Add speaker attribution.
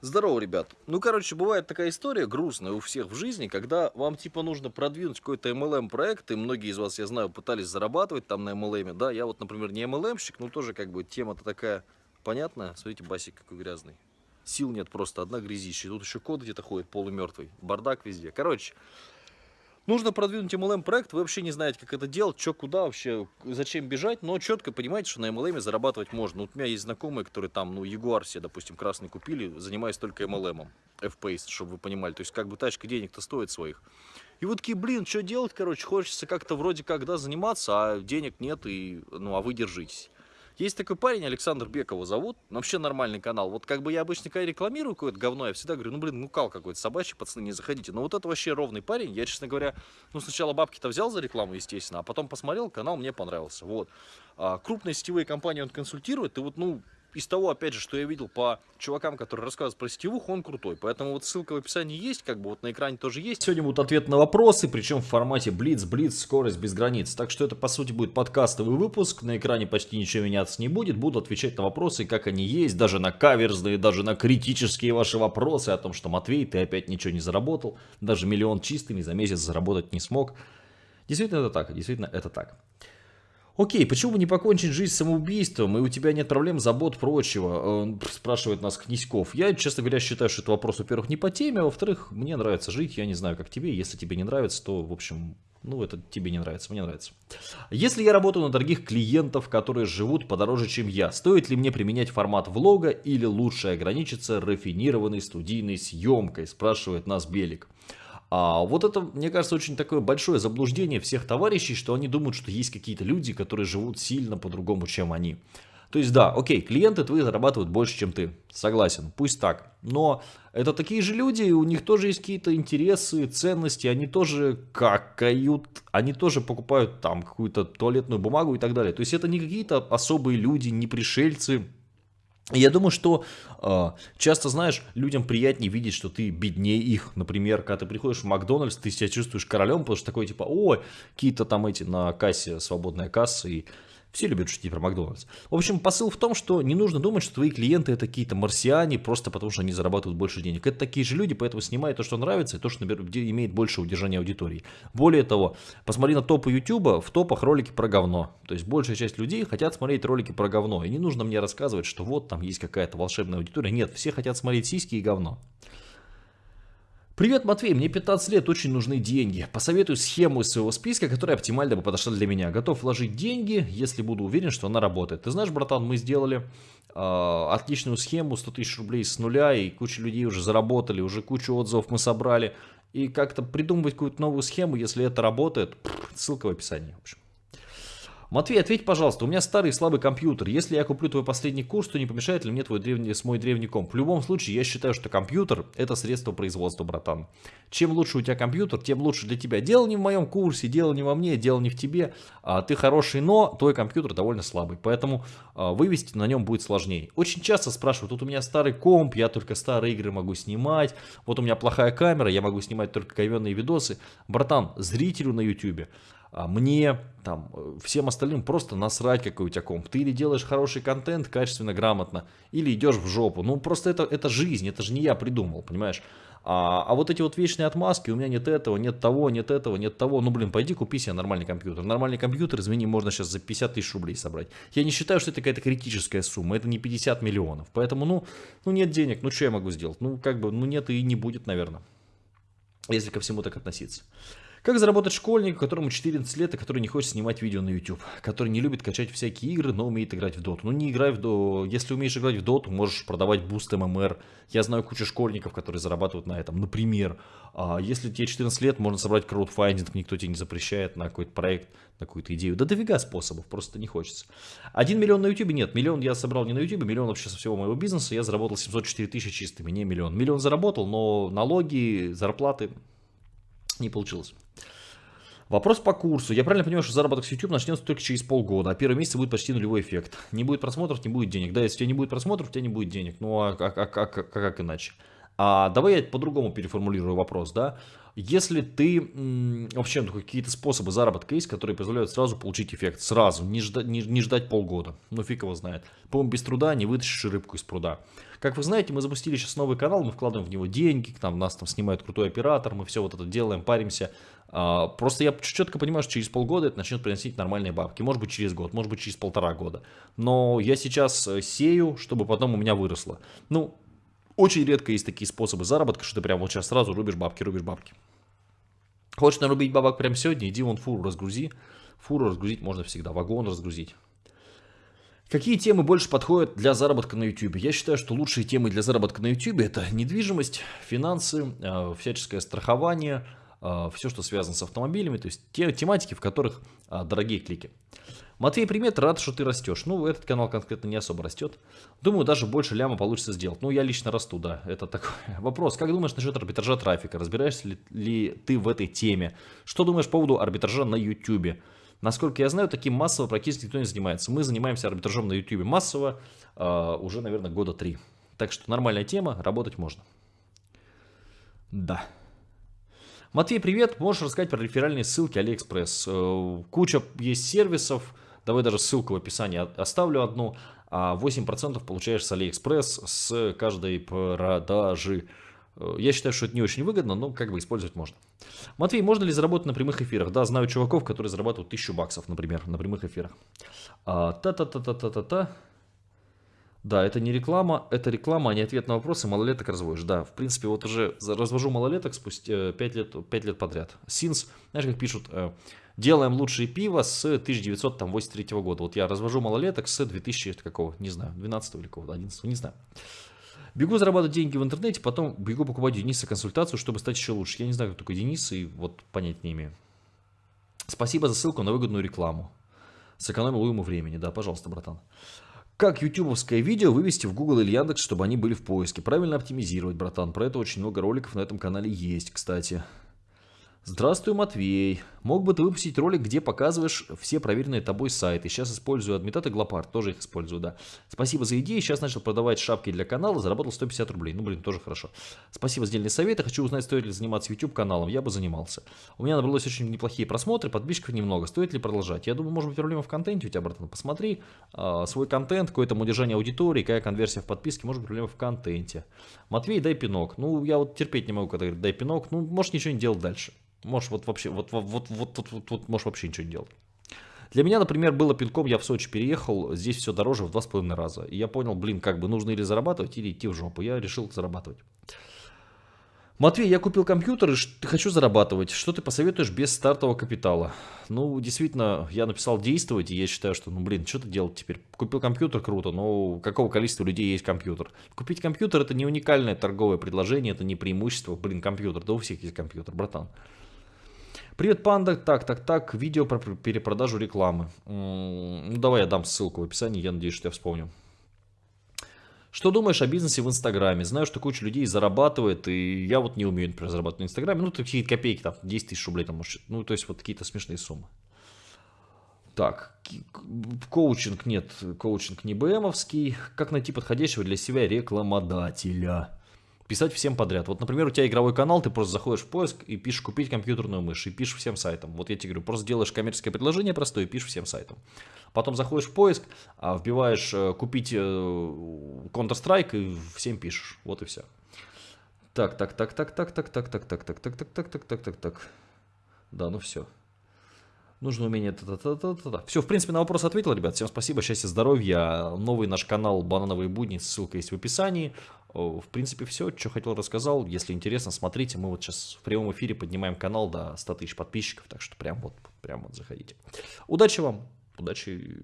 Speaker 1: Здорово, ребят. Ну, короче, бывает такая история грустная у всех в жизни, когда вам, типа, нужно продвинуть какой-то MLM-проект, и многие из вас, я знаю, пытались зарабатывать там на MLM, да, я вот, например, не MLM-щик, но тоже, как бы, тема-то такая понятная. Смотрите, басик какой грязный. Сил нет просто, одна грязища. Тут еще кот где-то ходит полумертвый, бардак везде. Короче, Нужно продвинуть MLM проект, вы вообще не знаете, как это делать, что, куда вообще, зачем бежать, но четко понимаете, что на MLM зарабатывать можно. Вот у меня есть знакомые, которые там, ну, Jaguar себе, допустим, красный купили, занимаясь только MLM, F-Pace, чтобы вы понимали. То есть, как бы тачка денег-то стоит своих. И вот такие, блин, что делать, короче, хочется как-то вроде как, да, заниматься, а денег нет, и, ну, а вы держитесь. Есть такой парень, Александр Бек его зовут, вообще нормальный канал. Вот как бы я обычно, когда рекламирую какое-то говно, я всегда говорю, ну, блин, ну, кал какой-то собачий, пацаны, не заходите. Но вот это вообще ровный парень. Я, честно говоря, ну, сначала бабки-то взял за рекламу, естественно, а потом посмотрел, канал мне понравился. Вот. А, крупные сетевые компании он консультирует, и вот, ну, из того, опять же, что я видел по чувакам, которые рассказывают про сетевуху, он крутой. Поэтому вот ссылка в описании есть, как бы вот на экране тоже есть. Сегодня будут ответы на вопросы, причем в формате Блиц, Блиц, скорость без границ. Так что это, по сути, будет подкастовый выпуск. На экране почти ничего меняться не будет. Буду отвечать на вопросы, как они есть, даже на каверзные, даже на критические ваши вопросы о том, что Матвей, ты опять ничего не заработал. Даже миллион чистыми за месяц заработать не смог. Действительно это так, действительно это так. Окей, почему бы не покончить жизнь самоубийством, и у тебя нет проблем, забот, прочего, спрашивает нас Князьков. Я, честно говоря, считаю, что это вопрос, во-первых, не по теме, а во-вторых, мне нравится жить, я не знаю, как тебе, если тебе не нравится, то, в общем, ну, это тебе не нравится, мне нравится. Если я работаю на дорогих клиентов, которые живут подороже, чем я, стоит ли мне применять формат влога или лучше ограничиться рафинированной студийной съемкой, спрашивает нас Белик. А вот это, мне кажется, очень такое большое заблуждение всех товарищей, что они думают, что есть какие-то люди, которые живут сильно по-другому, чем они. То есть, да, окей, клиенты твои зарабатывают больше, чем ты. Согласен, пусть так. Но это такие же люди, у них тоже есть какие-то интересы, ценности, они тоже какают, они тоже покупают там какую-то туалетную бумагу и так далее. То есть, это не какие-то особые люди, не пришельцы, я думаю, что э, часто, знаешь, людям приятнее видеть, что ты беднее их. Например, когда ты приходишь в Макдональдс, ты себя чувствуешь королем, потому что такой типа, ой, какие-то там эти на кассе, свободная касса, и все любят шутить про Макдональдс. В общем, посыл в том, что не нужно думать, что твои клиенты это какие-то марсиане, просто потому что они зарабатывают больше денег. Это такие же люди, поэтому снимай то, что нравится, и то, что имеет больше удержания аудитории. Более того, посмотри на топы YouTube, в топах ролики про говно. То есть большая часть людей хотят смотреть ролики про говно. И не нужно мне рассказывать, что вот там есть какая-то волшебная аудитория. Нет, все хотят смотреть сиськи и говно. Привет, Матвей, мне 15 лет, очень нужны деньги. Посоветую схему из своего списка, которая оптимально бы подошла для меня. Готов вложить деньги, если буду уверен, что она работает. Ты знаешь, братан, мы сделали э, отличную схему, 100 тысяч рублей с нуля, и куча людей уже заработали, уже кучу отзывов мы собрали. И как-то придумывать какую-то новую схему, если это работает, ссылка в описании. В общем. Матвей, ответь, пожалуйста, у меня старый слабый компьютер. Если я куплю твой последний курс, то не помешает ли мне твой древний, мой древний комп? В любом случае, я считаю, что компьютер это средство производства, братан. Чем лучше у тебя компьютер, тем лучше для тебя. Дело не в моем курсе, дело не во мне, дело не в тебе. А, ты хороший, но твой компьютер довольно слабый. Поэтому а, вывести на нем будет сложнее. Очень часто спрашивают, тут у меня старый комп, я только старые игры могу снимать. Вот у меня плохая камера, я могу снимать только говенные видосы. Братан, зрителю на YouTube а мне, там, всем остальным просто насрать, какой у тебя комп. Ты или делаешь хороший контент, качественно, грамотно, или идешь в жопу. Ну, просто это, это жизнь, это же не я придумал, понимаешь? А, а вот эти вот вечные отмазки, у меня нет этого, нет того, нет этого, нет того. Ну, блин, пойди купи себе нормальный компьютер. Нормальный компьютер, извини, можно сейчас за 50 тысяч рублей собрать. Я не считаю, что это какая-то критическая сумма, это не 50 миллионов. Поэтому, ну, ну нет денег, ну что я могу сделать? Ну, как бы, ну нет и не будет, наверное. Если ко всему так относиться. Как заработать школьник, которому 14 лет, и который не хочет снимать видео на YouTube, который не любит качать всякие игры, но умеет играть в доту. Ну не играй в доту, если умеешь играть в доту, можешь продавать boost MMR. Я знаю кучу школьников, которые зарабатывают на этом. Например, а, если тебе 14 лет, можно собрать краудфандинг, никто тебе не запрещает на какой-то проект, на какую-то идею. Да дофига способов, просто не хочется. Один миллион на YouTube нет, миллион я собрал не на YouTube, миллион вообще со всего моего бизнеса, я заработал 704 тысячи чистыми, не миллион. Миллион заработал, но налоги, зарплаты не получилось. Вопрос по курсу. Я правильно понимаю, что заработок с YouTube начнется только через полгода, а первый месяц будет почти нулевой эффект. Не будет просмотров, не будет денег. Да, если у тебя не будет просмотров, у тебя не будет денег. Ну а как, а, а, а как иначе?
Speaker 2: А давай я по-другому переформулирую вопрос, да. Если ты вообще ну, какие-то способы заработка есть, которые позволяют сразу получить эффект, сразу, не ждать, не, не ждать полгода, ну фиг его знает. По-моему, без труда не вытащишь рыбку из пруда. Как вы знаете, мы запустили сейчас новый канал, мы вкладываем в него деньги, там нас там снимает крутой оператор, мы все вот это делаем, паримся. А, просто я четко понимаю, что через полгода это начнет приносить нормальные бабки. Может быть через год, может быть через полтора года. Но я сейчас э, сею, чтобы потом у меня выросло. Ну, очень редко есть такие способы заработка, что ты прям вот сейчас сразу рубишь бабки, рубишь бабки. Хочешь нарубить бабок прямо сегодня, иди вон фуру разгрузи. Фуру разгрузить можно всегда, вагон разгрузить. Какие темы больше подходят для заработка на YouTube? Я считаю, что лучшие темы для заработка на YouTube это недвижимость, финансы, э, всяческое страхование, э, все, что связано с автомобилями, то есть те тематики, в которых э, дорогие клики. Матвей, привет, рад, что ты растешь. Ну, этот канал конкретно не особо растет. Думаю, даже больше ляма получится сделать. Ну, я лично расту, да. Это такой вопрос. Как думаешь насчет арбитража трафика? Разбираешься ли, ли ты в этой теме? Что думаешь по поводу арбитража на YouTube? Насколько я знаю, таким массово практически никто не занимается. Мы занимаемся арбитражом на YouTube массово э, уже, наверное, года три. Так что нормальная тема, работать можно. Да. Матвей, привет. Можешь рассказать про реферальные ссылки Алиэкспресс? Э, куча есть сервисов. Давай даже ссылку в описании оставлю одну. А 8% получаешь с Алиэкспресс с каждой продажи. Э, я считаю, что это не очень выгодно, но как бы использовать можно. Матвей, можно ли заработать на прямых эфирах? Да, знаю чуваков, которые зарабатывают 1000 баксов, например, на прямых эфирах. А, та-та-та-та-та-та-та. Да, это не реклама, это реклама, а не ответ на вопросы, малолеток разводишь. Да, в принципе, вот уже развожу малолеток спустя 5 э, лет, 5 лет подряд. Синс, знаешь, как пишут, э, делаем лучшее пиво с 1983 года. Вот я развожу малолеток с 2000 какого, не знаю, 12 или какого, 11, не знаю. Бегу зарабатывать деньги в интернете, потом бегу покупать Дениса консультацию, чтобы стать еще лучше. Я не знаю, кто такой Денис, и вот понять не имею. Спасибо за ссылку на выгодную рекламу. Сэкономил ему времени. Да, пожалуйста, братан. Как ютубовское видео вывести в Google или Яндекс, чтобы они были в поиске? Правильно оптимизировать, братан. Про это очень много роликов на этом канале есть, кстати. Здравствуй, Матвей. Мог бы ты выпустить ролик, где показываешь все проверенные тобой сайты. Сейчас использую Адмитат и Глопард, тоже их использую, да. Спасибо за идеи. Сейчас начал продавать шапки для канала, заработал 150 рублей. Ну, блин, тоже хорошо. Спасибо за дельные советы. Хочу узнать, стоит ли заниматься YouTube каналом. Я бы занимался. У меня набралось очень неплохие просмотры, подписчиков немного. Стоит ли продолжать? Я думаю, может быть, проблема в контенте у тебя, братан. Посмотри э, свой контент, какое там удержание аудитории, какая конверсия в подписке. Может быть, проблема в контенте. Матвей, дай пинок. Ну, я вот терпеть не могу, когда говорят, дай пинок. Ну, можешь ничего не делать дальше. Можешь вот вообще, вот, вот, вот, вот, вот, вот, можешь вообще ничего не делать. Для меня, например, было пинком, я в Сочи переехал, здесь все дороже в два с половиной раза. И я понял, блин, как бы нужно или зарабатывать, или идти в жопу. Я решил зарабатывать. Матвей, я купил компьютер и хочу зарабатывать. Что ты посоветуешь без стартового капитала? Ну, действительно, я написал действовать, и я считаю, что, ну, блин, что ты делать теперь? Купил компьютер, круто, но какого количества людей есть компьютер? Купить компьютер это не уникальное торговое предложение, это не преимущество, блин, компьютер, да у всех есть компьютер, братан. Привет, панда. Так, так, так. Видео про перепродажу рекламы. Ну, давай я дам ссылку в описании. Я надеюсь, что я вспомню. Что думаешь о бизнесе в Инстаграме? Знаю, что куча людей зарабатывает, и я вот не умею, например, зарабатывать в Инстаграме. Ну, такие копейки, там, 10 тысяч рублей, там, может, ну, то есть вот какие-то смешные суммы. Так, коучинг нет, коучинг не БМовский. Как найти подходящего для себя рекламодателя? Писать всем подряд. Вот, например, у тебя игровой канал, ты просто заходишь в поиск и пишешь «купить компьютерную мышь» и пишешь всем сайтам. Вот я тебе говорю, просто делаешь коммерческое предложение простое и пишешь всем сайтам. Потом заходишь в поиск, вбиваешь «купить Counter-Strike» и всем пишешь. Вот и все. Так, так, так, так, так, так, так, так, так, так, так, так, так, так, так, так, так. Да, ну все. Нужно умение... Все, в принципе, на вопрос ответил, ребят. Всем спасибо, счастья, здоровья. Новый наш канал «Банановые будни», ссылка есть в описании. В принципе, все, что хотел, рассказал. Если интересно, смотрите. Мы вот сейчас в прямом эфире поднимаем канал до 100 тысяч подписчиков. Так что прям вот, прям вот заходите. Удачи вам. Удачи